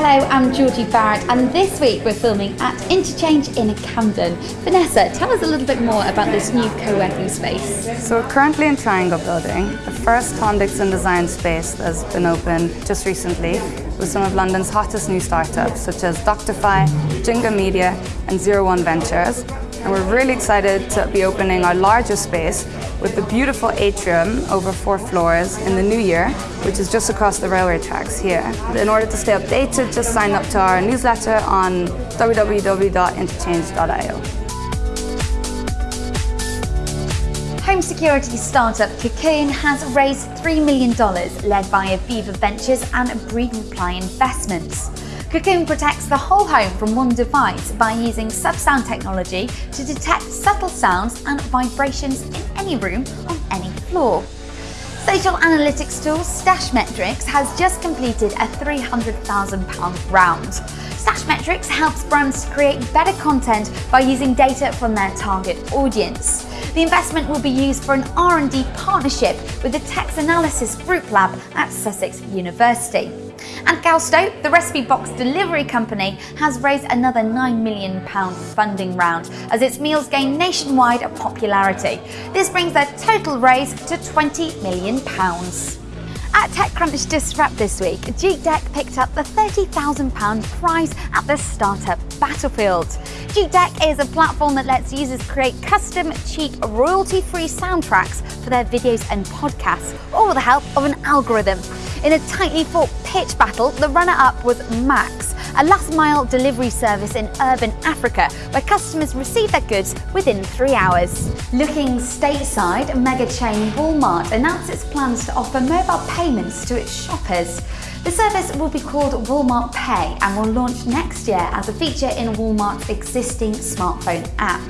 Hello, I'm Georgie Barrett, and this week we're filming at Interchange in Camden. Vanessa, tell us a little bit more about this new co-working space. So we're currently in Triangle Building, the first Tom Dixon design space that's been opened just recently with some of London's hottest new startups such as Doctify, Jinga Media and Zero One Ventures. And we're really excited to be opening our largest space with the beautiful atrium over four floors in the new year, which is just across the railway tracks here. In order to stay updated, just sign up to our newsletter on www.interchange.io. Home security startup Cocoon has raised $3 million, led by Aviva Ventures and Breed Reply Investments. Cocoon protects the whole home from one device by using sub-sound technology to detect subtle sounds and vibrations in any room on any floor. Social analytics tool Stashmetrics has just completed a £300,000 round. Stashmetrics helps brands to create better content by using data from their target audience. The investment will be used for an R&D partnership with the Text Analysis Group Lab at Sussex University. And Gousto, the recipe box delivery company, has raised another £9 million funding round as its meals gain nationwide popularity. This brings their total raise to £20 million. At TechCrunch Disrupt this week, JukeDeck picked up the £30,000 prize at the Startup Battlefield. JukeDeck is a platform that lets users create custom, cheap, royalty-free soundtracks for their videos and podcasts, all with the help of an algorithm. In a tightly fought pitch battle, the runner-up was Max, a last-mile delivery service in urban Africa where customers receive their goods within three hours. Looking stateside, mega chain Walmart announced its plans to offer mobile payments to its shoppers. The service will be called Walmart Pay and will launch next year as a feature in Walmart's existing smartphone app.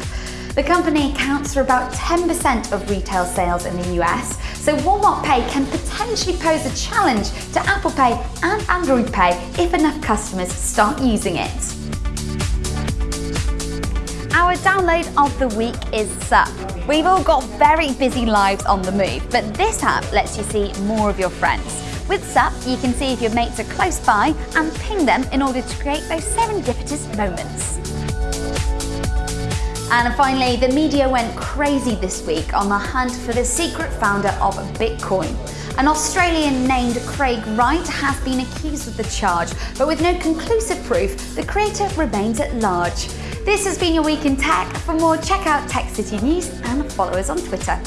The company accounts for about 10% of retail sales in the US, so Walmart Pay can potentially pose a challenge to Apple Pay and Android Pay if enough customers start using it. Our download of the week is Sup. We've all got very busy lives on the move, but this app lets you see more of your friends. With Sup, you can see if your mates are close by and ping them in order to create those serendipitous moments. And finally, the media went crazy this week on the hunt for the secret founder of Bitcoin. An Australian named Craig Wright has been accused of the charge, but with no conclusive proof, the creator remains at large. This has been your Week in Tech. For more, check out Tech City News and follow us on Twitter.